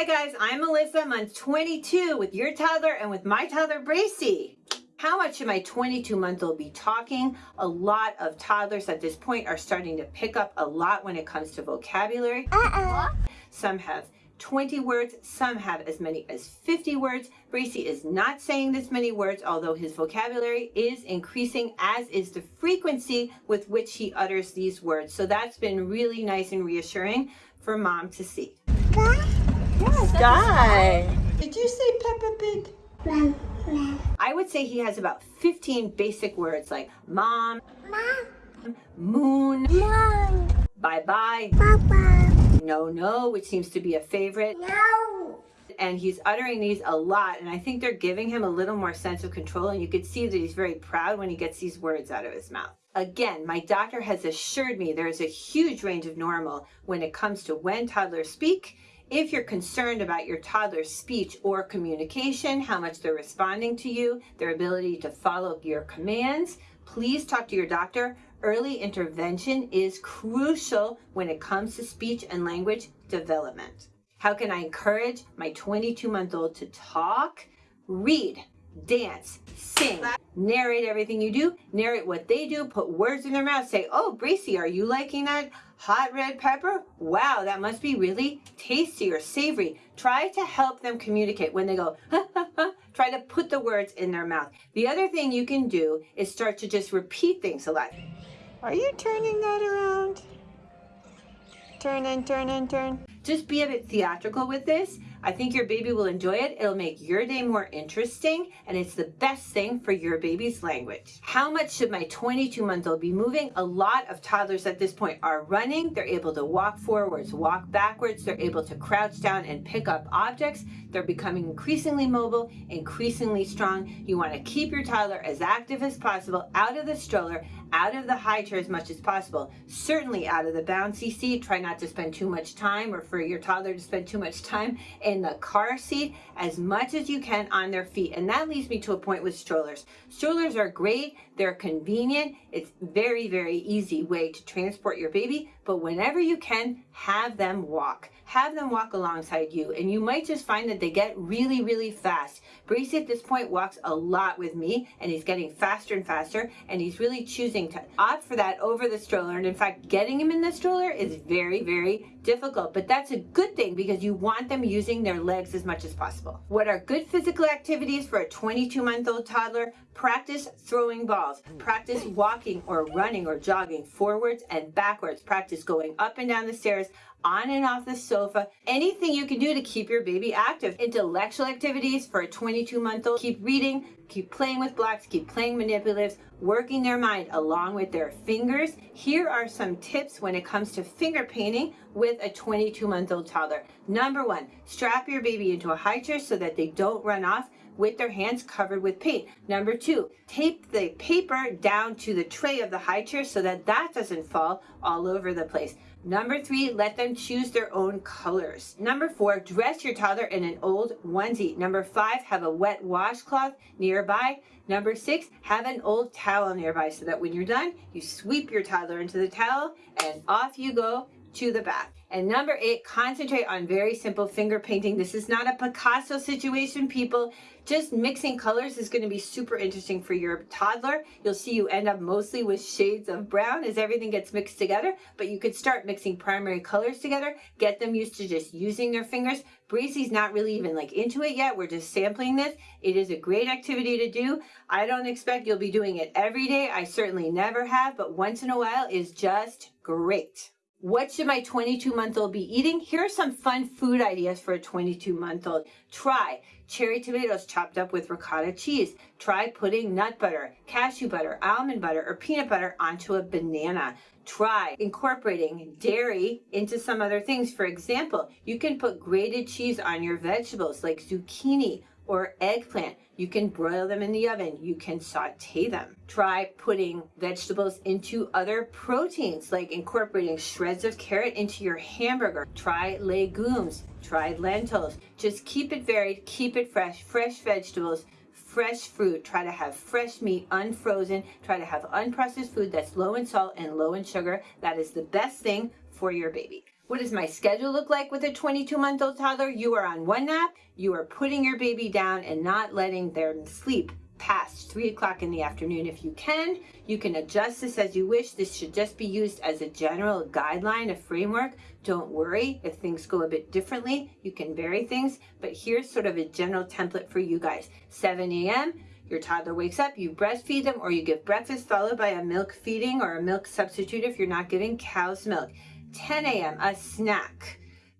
Hi guys, I'm Melissa, month 22 with your toddler and with my toddler Bracy. How much should my 22 month old be talking? A lot of toddlers at this point are starting to pick up a lot when it comes to vocabulary. Uh-uh. Some have 20 words, some have as many as 50 words. Bracy is not saying this many words, although his vocabulary is increasing, as is the frequency with which he utters these words. So that's been really nice and reassuring for mom to see. Sky. Did you say Peppa Pig? I would say he has about 15 basic words like mom, Mom. moon, Mom. bye-bye, Papa. no, no, which seems to be a favorite. No. And he's uttering these a lot. And I think they're giving him a little more sense of control. And you could see that he's very proud when he gets these words out of his mouth. Again, my doctor has assured me there is a huge range of normal when it comes to when toddlers speak. If you're concerned about your toddler's speech or communication, how much they're responding to you, their ability to follow your commands, please talk to your doctor. Early intervention is crucial when it comes to speech and language development. How can I encourage my 22 month old to talk? Read, dance, sing, narrate everything you do, narrate what they do, put words in their mouth, say, oh, Bracy, are you liking that hot red pepper? Wow, that must be really tasty or savory. Try to help them communicate when they go, ha, ha, ha. Try to put the words in their mouth. The other thing you can do is start to just repeat things a lot. Are you turning that around? Turn and turn and turn. Just be a bit theatrical with this. I think your baby will enjoy it. It'll make your day more interesting and it's the best thing for your baby's language. How much should my 22 month old be moving? A lot of toddlers at this point are running. They're able to walk forwards, walk backwards. They're able to crouch down and pick up objects. They're becoming increasingly mobile, increasingly strong. You want to keep your toddler as active as possible out of the stroller, out of the high chair as much as possible. Certainly out of the bouncy seat. Try not to spend too much time or for your toddler to spend too much time in the car seat as much as you can on their feet. And that leads me to a point with strollers. Strollers are great. They're convenient. It's very, very easy way to transport your baby. But whenever you can, have them walk. Have them walk alongside you. And you might just find that they get really, really fast. Bracy at this point walks a lot with me and he's getting faster and faster. And he's really choosing to opt for that over the stroller. And in fact, getting him in the stroller is very, very difficult. But that's a good thing because you want them using their legs as much as possible. What are good physical activities for a 22 month old toddler? Practice throwing balls. Practice walking or running or jogging forwards and backwards. Practice going up and down the stairs on and off the sofa, anything you can do to keep your baby active. Intellectual activities for a 22 month old, keep reading, keep playing with blocks, keep playing manipulatives, working their mind along with their fingers. Here are some tips when it comes to finger painting with a 22 month old toddler. Number one, strap your baby into a high chair so that they don't run off with their hands covered with paint. Number two, tape the paper down to the tray of the high chair so that that doesn't fall all over the place. Number three, let them choose their own colors. Number four, dress your toddler in an old onesie. Number five, have a wet washcloth nearby. Number six, have an old towel nearby so that when you're done, you sweep your toddler into the towel and off you go to the back. And number eight, concentrate on very simple finger painting. This is not a Picasso situation, people. Just mixing colors is going to be super interesting for your toddler. You'll see you end up mostly with shades of brown as everything gets mixed together, but you could start mixing primary colors together, get them used to just using their fingers. Breezy's not really even like into it yet. We're just sampling this. It is a great activity to do. I don't expect you'll be doing it every day. I certainly never have, but once in a while is just great. What should my 22 month old be eating? Here are some fun food ideas for a 22 month old. Try cherry tomatoes chopped up with ricotta cheese. Try putting nut butter, cashew butter, almond butter, or peanut butter onto a banana. Try incorporating dairy into some other things. For example, you can put grated cheese on your vegetables like zucchini or eggplant. You can broil them in the oven. You can saute them. Try putting vegetables into other proteins, like incorporating shreds of carrot into your hamburger. Try legumes. Try lentils. Just keep it varied, keep it fresh. Fresh vegetables, fresh fruit. Try to have fresh meat, unfrozen. Try to have unprocessed food that's low in salt and low in sugar. That is the best thing for your baby. What does my schedule look like with a 22 month old toddler? You are on one nap, you are putting your baby down and not letting them sleep past 3 o'clock in the afternoon. If you can, you can adjust this as you wish. This should just be used as a general guideline, a framework. Don't worry if things go a bit differently. You can vary things, but here's sort of a general template for you guys. 7 a.m., your toddler wakes up, you breastfeed them, or you give breakfast followed by a milk feeding or a milk substitute if you're not giving cow's milk. 10 a.m., a snack.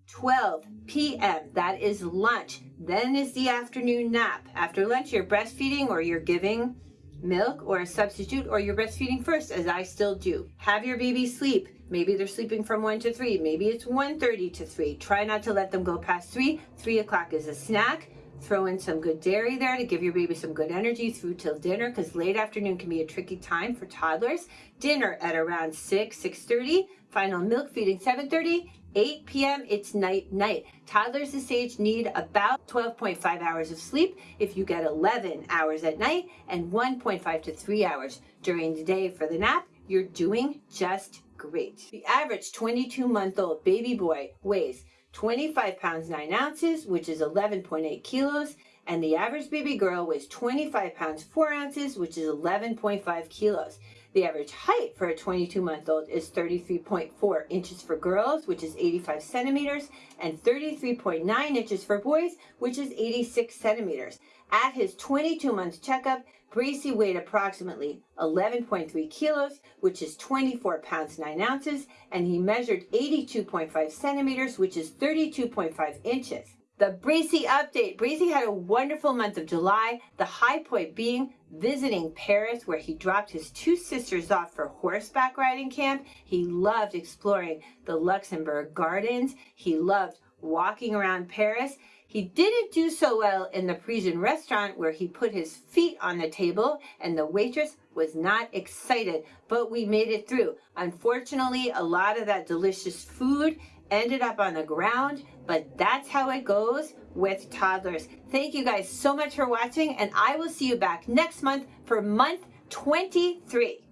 12 p.m., that is lunch. Then is the afternoon nap. After lunch, you're breastfeeding or you're giving milk or a substitute or you're breastfeeding first, as I still do. Have your baby sleep. Maybe they're sleeping from 1 to 3. Maybe it's 1.30 to 3. Try not to let them go past 3. 3 o'clock is a snack. Throw in some good dairy there to give your baby some good energy through till dinner because late afternoon can be a tricky time for toddlers. Dinner at around 6, 6.30. Final milk feeding 7.30 8 p.m. it's night night. Toddlers this age need about 12.5 hours of sleep if you get 11 hours at night and 1.5 to 3 hours during the day for the nap. You're doing just great. The average 22 month old baby boy weighs 25 pounds 9 ounces, which is 11.8 kilos, and the average baby girl weighs 25 pounds 4 ounces, which is 11.5 kilos. The average height for a 22 month old is 33.4 inches for girls, which is 85 centimeters, and 33.9 inches for boys, which is 86 centimeters. At his 22 month checkup, Bracy weighed approximately 11.3 kilos, which is 24 pounds 9 ounces, and he measured 82.5 centimeters, which is 32.5 inches. The Bracy update. Bracy had a wonderful month of July, the high point being visiting Paris where he dropped his two sisters off for horseback riding camp. He loved exploring the Luxembourg gardens. He loved walking around Paris. He didn't do so well in the Parisian restaurant where he put his feet on the table and the waitress was not excited, but we made it through. Unfortunately, a lot of that delicious food ended up on the ground, but that's how it goes with toddlers. Thank you guys so much for watching, and I will see you back next month for month 23.